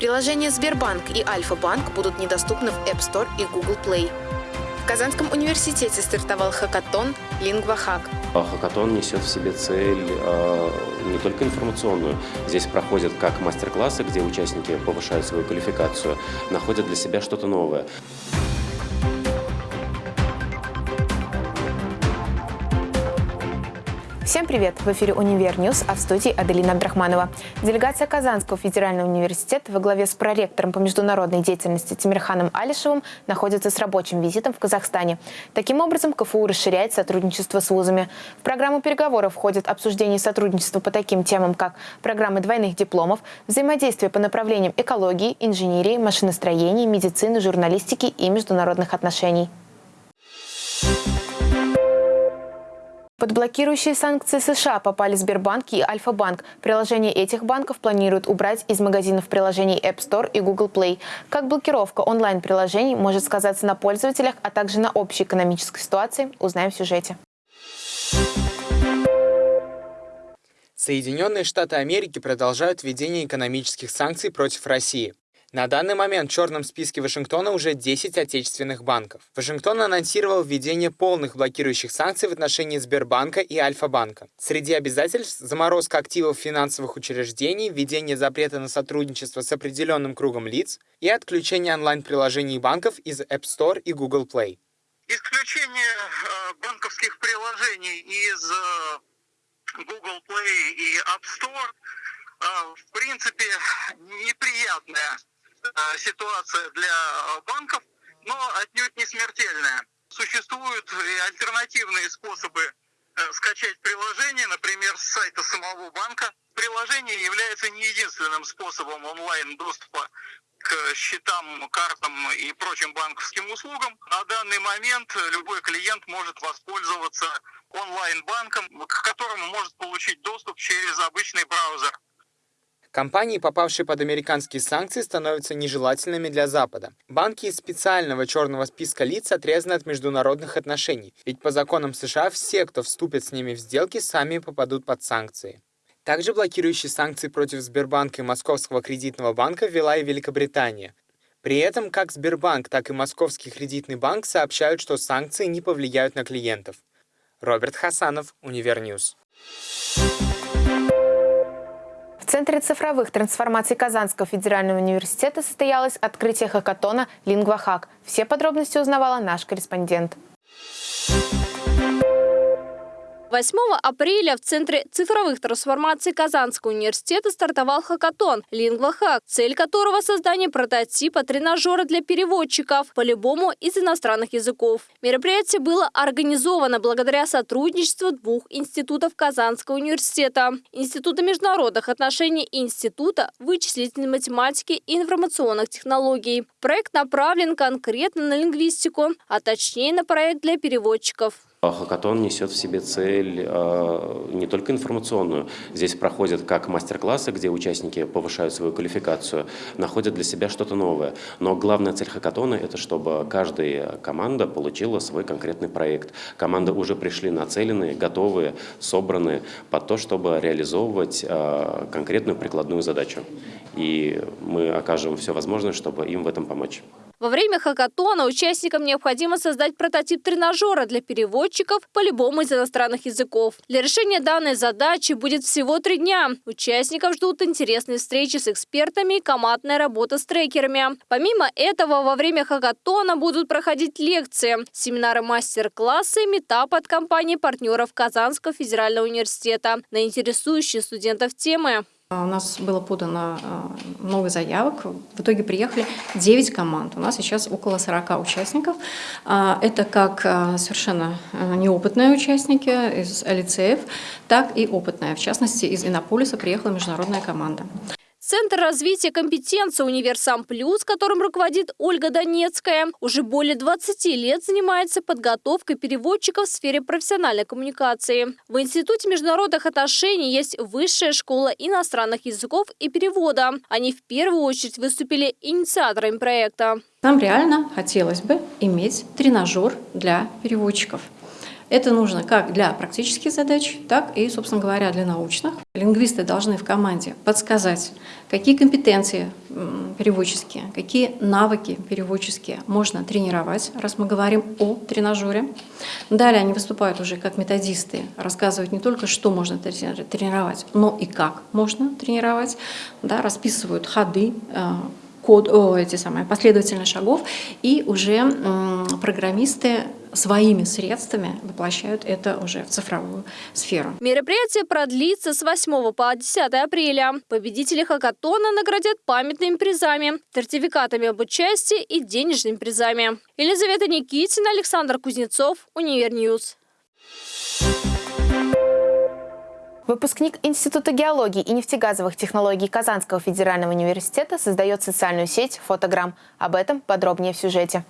Приложения Сбербанк и Альфа-банк будут недоступны в App Store и Google Play. В Казанском университете стартовал хакатон «Лингва-хак». Хакатон несет в себе цель э, не только информационную. Здесь проходят как мастер-классы, где участники повышают свою квалификацию, находят для себя что-то новое. Всем привет! В эфире «Универ News», а в студии Аделина Абдрахманова. Делегация Казанского федерального университета во главе с проректором по международной деятельности Тимирханом Алишевым находится с рабочим визитом в Казахстане. Таким образом, КФУ расширяет сотрудничество с вузами. В программу переговоров входит обсуждение сотрудничества по таким темам, как программы двойных дипломов, взаимодействие по направлениям экологии, инженерии, машиностроения, медицины, журналистики и международных отношений. Под блокирующие санкции США попали Сбербанк и Альфа-банк. Приложения этих банков планируют убрать из магазинов приложений App Store и Google Play. Как блокировка онлайн-приложений может сказаться на пользователях, а также на общей экономической ситуации, узнаем в сюжете. Соединенные Штаты Америки продолжают введение экономических санкций против России. На данный момент в черном списке Вашингтона уже 10 отечественных банков. Вашингтон анонсировал введение полных блокирующих санкций в отношении Сбербанка и Альфа-банка. Среди обязательств – заморозка активов финансовых учреждений, введение запрета на сотрудничество с определенным кругом лиц и отключение онлайн-приложений банков из App Store и Google Play. Исключение э, банковских приложений из э, Google Play и App Store э, в принципе неприятная ситуация для банков, но отнюдь не смертельная. Существуют и альтернативные способы э, скачать приложение, например, с сайта самого банка. Приложение является не единственным способом онлайн-доступа к счетам, картам и прочим банковским услугам. На данный момент любой клиент может воспользоваться онлайн-банком, к которому может получить доступ через обычный браузер. Компании, попавшие под американские санкции, становятся нежелательными для Запада. Банки из специального черного списка лиц отрезаны от международных отношений, ведь по законам США все, кто вступит с ними в сделки, сами попадут под санкции. Также блокирующие санкции против Сбербанка и Московского кредитного банка ввела и Великобритания. При этом как Сбербанк, так и Московский кредитный банк сообщают, что санкции не повлияют на клиентов. Роберт Хасанов, Универ News. В Центре цифровых трансформаций Казанского федерального университета состоялось открытие хакатона «Лингвахак». Все подробности узнавала наш корреспондент. 8 апреля в Центре цифровых трансформаций Казанского университета стартовал хакатон «Лингвахак», цель которого – создание прототипа тренажера для переводчиков по любому из иностранных языков. Мероприятие было организовано благодаря сотрудничеству двух институтов Казанского университета – Института международных отношений и Института вычислительной математики и информационных технологий. Проект направлен конкретно на лингвистику, а точнее на проект для переводчиков. Хакатон несет в себе цель э, не только информационную. Здесь проходят как мастер-классы, где участники повышают свою квалификацию, находят для себя что-то новое. Но главная цель хакатона – это чтобы каждая команда получила свой конкретный проект. Команды уже пришли нацеленные, готовые, собранные под то, чтобы реализовывать э, конкретную прикладную задачу. И мы окажем все возможное, чтобы им в этом помочь. Во время хакатона участникам необходимо создать прототип тренажера для переводчиков по любому из иностранных языков. Для решения данной задачи будет всего три дня. Участников ждут интересные встречи с экспертами и командная работа с трекерами. Помимо этого, во время хакатона будут проходить лекции, семинары мастер-классы, метап от компании партнеров Казанского федерального университета на интересующие студентов темы. У нас было подано много заявок. В итоге приехали 9 команд. У нас сейчас около 40 участников. А, это как совершенно неопытные участники из лицеев, так и опытные. В частности, из Иннополиса приехала международная команда. Центр развития компетенции «Универсам Плюс», которым руководит Ольга Донецкая, уже более 20 лет занимается подготовкой переводчиков в сфере профессиональной коммуникации. В Институте международных отношений есть Высшая школа иностранных языков и перевода. Они в первую очередь выступили инициаторами проекта. Нам реально хотелось бы иметь тренажер для переводчиков. Это нужно как для практических задач, так и, собственно говоря, для научных. Лингвисты должны в команде подсказать, какие компетенции переводческие, какие навыки переводческие можно тренировать, раз мы говорим о тренажере. Далее они выступают уже как методисты, рассказывают не только, что можно тренировать, но и как можно тренировать, да, расписывают ходы, э, код, о, эти самые последовательность шагов, и уже программисты своими средствами воплощают это уже в цифровую сферу. Мероприятие продлится с 8 по 10 апреля. Победители хакатона наградят памятными призами, сертификатами об участии и денежными призами. Елизавета Никитина, Александр Кузнецов, Универ News. Выпускник Института геологии и нефтегазовых технологий Казанского федерального университета создает социальную сеть «Фотограмм». Об этом подробнее в сюжете.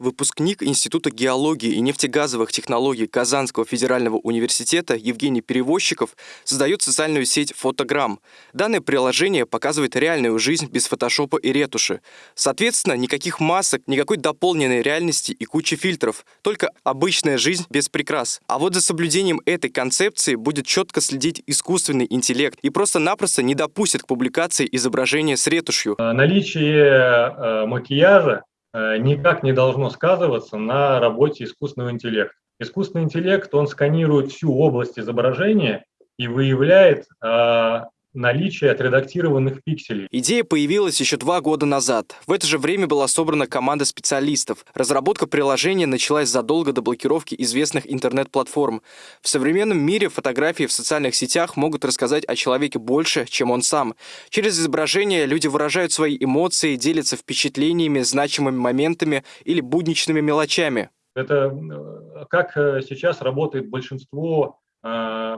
Выпускник Института геологии и нефтегазовых технологий Казанского федерального университета Евгений Перевозчиков создает социальную сеть «Фотограмм». Данное приложение показывает реальную жизнь без фотошопа и ретуши. Соответственно, никаких масок, никакой дополненной реальности и кучи фильтров, только обычная жизнь без прикрас. А вот за соблюдением этой концепции будет четко следить искусственный интеллект и просто-напросто не допустит к публикации изображения с ретушью. Наличие э, макияжа Э, никак не должно сказываться на работе искусственного интеллекта. Искусственный интеллект, он сканирует всю область изображения и выявляет а, наличие отредактированных пикселей. Идея появилась еще два года назад. В это же время была собрана команда специалистов. Разработка приложения началась задолго до блокировки известных интернет-платформ. В современном мире фотографии в социальных сетях могут рассказать о человеке больше, чем он сам. Через изображение люди выражают свои эмоции, делятся впечатлениями, значимыми моментами или будничными мелочами. Это э, как э, сейчас работает большинство э,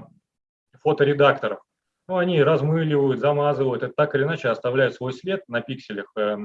фоторедакторов ну, они размыливают, замазывают, это так или иначе оставляют свой след на пикселях, э,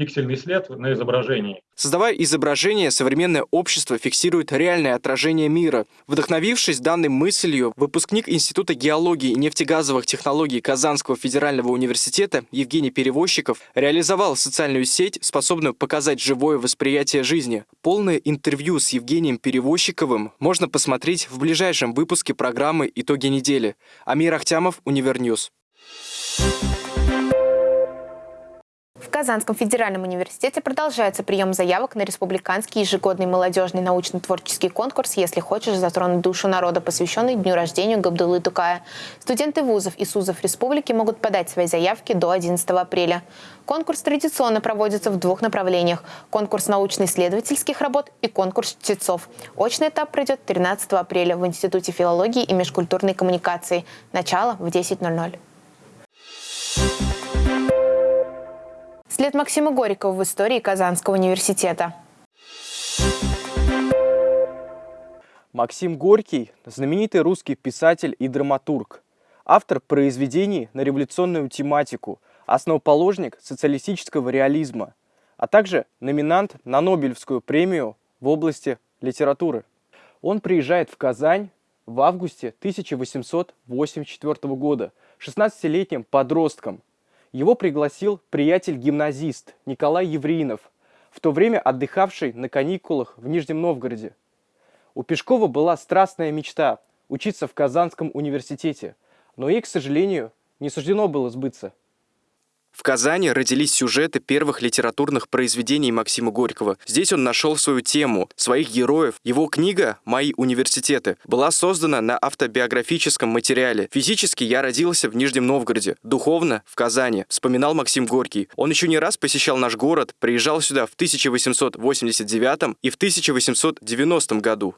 пиксельный след на изображении. Создавая изображение, современное общество фиксирует реальное отражение мира. Вдохновившись данной мыслью, выпускник Института геологии и нефтегазовых технологий Казанского федерального университета Евгений Перевозчиков реализовал социальную сеть, способную показать живое восприятие жизни. Полное интервью с Евгением Перевозчиковым можно посмотреть в ближайшем выпуске программы «Итоги недели». Амир Ахтямов, Универ News. В Казанском федеральном университете продолжается прием заявок на республиканский ежегодный молодежный научно-творческий конкурс «Если хочешь затронуть душу народа», посвященный дню рождения Габдулы Тукая. Студенты вузов и СУЗов республики могут подать свои заявки до 11 апреля. Конкурс традиционно проводится в двух направлениях – конкурс научно-исследовательских работ и конкурс чтецов. Очный этап пройдет 13 апреля в Институте филологии и межкультурной коммуникации. Начало в 10.00. След Максима Горького в истории Казанского университета. Максим Горький – знаменитый русский писатель и драматург, автор произведений на революционную тематику, основоположник социалистического реализма, а также номинант на Нобелевскую премию в области литературы. Он приезжает в Казань в августе 1884 года 16-летним подростком – его пригласил приятель-гимназист Николай Евриинов, в то время отдыхавший на каникулах в Нижнем Новгороде. У Пешкова была страстная мечта – учиться в Казанском университете, но ей, к сожалению, не суждено было сбыться – в Казани родились сюжеты первых литературных произведений Максима Горького. Здесь он нашел свою тему, своих героев. Его книга «Мои университеты» была создана на автобиографическом материале. Физически я родился в Нижнем Новгороде, духовно – в Казани, вспоминал Максим Горький. Он еще не раз посещал наш город, приезжал сюда в 1889 и в 1890 году.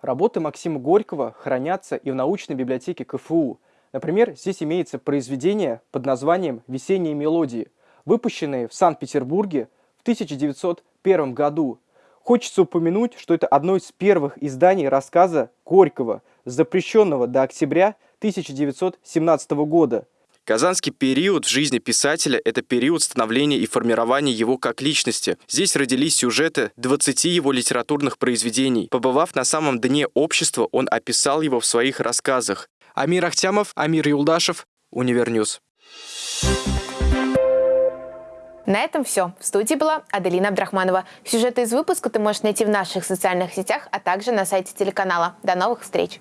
Работы Максима Горького хранятся и в научной библиотеке КФУ – Например, здесь имеется произведение под названием «Весенние мелодии», выпущенное в Санкт-Петербурге в 1901 году. Хочется упомянуть, что это одно из первых изданий рассказа Горького, запрещенного до октября 1917 года. Казанский период в жизни писателя – это период становления и формирования его как личности. Здесь родились сюжеты 20 его литературных произведений. Побывав на самом дне общества, он описал его в своих рассказах. Амир Ахтямов, Амир Юлдашев, Универ News. На этом все. В студии была Аделина Абдрахманова. Сюжеты из выпуска ты можешь найти в наших социальных сетях, а также на сайте телеканала. До новых встреч!